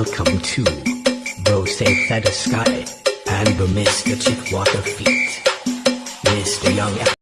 Welcome Bro Safe feather sky, and the Mr. Chick water feet. Mr. Young